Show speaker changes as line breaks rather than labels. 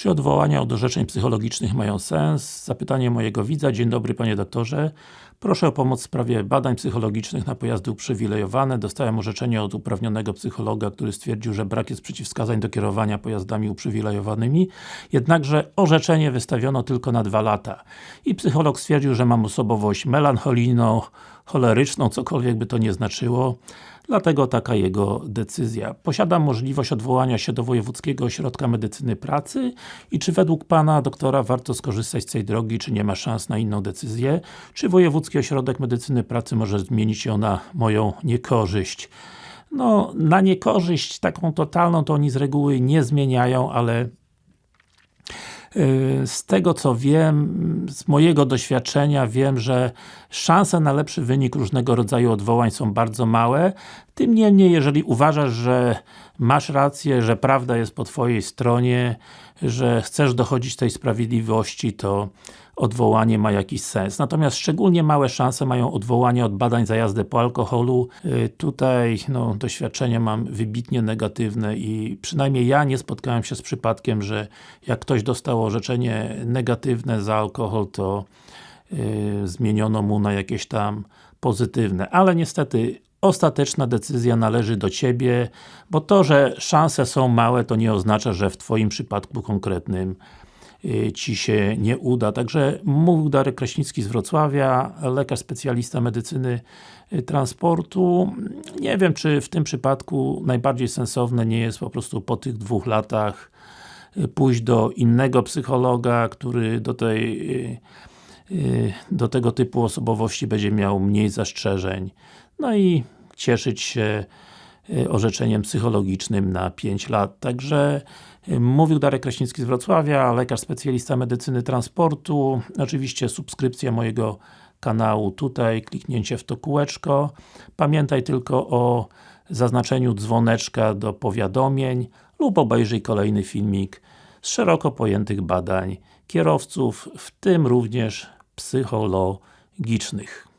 Czy odwołania od orzeczeń psychologicznych mają sens? Zapytanie mojego widza. Dzień dobry Panie Doktorze. Proszę o pomoc w sprawie badań psychologicznych na pojazdy uprzywilejowane. Dostałem orzeczenie od uprawnionego psychologa, który stwierdził, że brak jest przeciwwskazań do kierowania pojazdami uprzywilejowanymi. Jednakże orzeczenie wystawiono tylko na dwa lata. I psycholog stwierdził, że mam osobowość melancholijną, choleryczną, cokolwiek by to nie znaczyło. Dlatego taka jego decyzja. Posiadam możliwość odwołania się do Wojewódzkiego Ośrodka Medycyny Pracy i czy według Pana doktora warto skorzystać z tej drogi, czy nie ma szans na inną decyzję? Czy Wojewódzki Ośrodek Medycyny Pracy może zmienić ją na moją niekorzyść? No, na niekorzyść taką totalną to oni z reguły nie zmieniają, ale z tego co wiem, z mojego doświadczenia wiem, że szanse na lepszy wynik różnego rodzaju odwołań są bardzo małe. Tym niemniej, jeżeli uważasz, że masz rację, że prawda jest po Twojej stronie, że chcesz dochodzić tej sprawiedliwości, to odwołanie ma jakiś sens. Natomiast szczególnie małe szanse mają odwołania od badań za jazdę po alkoholu. Yy, tutaj no, doświadczenia mam wybitnie negatywne i przynajmniej ja nie spotkałem się z przypadkiem, że jak ktoś dostał orzeczenie negatywne za alkohol, to yy, zmieniono mu na jakieś tam pozytywne. Ale niestety ostateczna decyzja należy do Ciebie, bo to, że szanse są małe, to nie oznacza, że w Twoim przypadku konkretnym Y, Ci się nie uda. Także mówił Darek Kraśnicki z Wrocławia, lekarz specjalista medycyny y, transportu. Nie wiem, czy w tym przypadku najbardziej sensowne nie jest po prostu po tych dwóch latach y, pójść do innego psychologa, który do tej do tego typu osobowości będzie miał mniej zastrzeżeń. No i cieszyć się orzeczeniem psychologicznym na 5 lat. Także Mówił Darek Kraśnicki z Wrocławia, lekarz specjalista medycyny transportu. Oczywiście subskrypcja mojego kanału tutaj, kliknięcie w to kółeczko. Pamiętaj tylko o zaznaczeniu dzwoneczka do powiadomień lub obejrzyj kolejny filmik z szeroko pojętych badań kierowców, w tym również psychologicznych.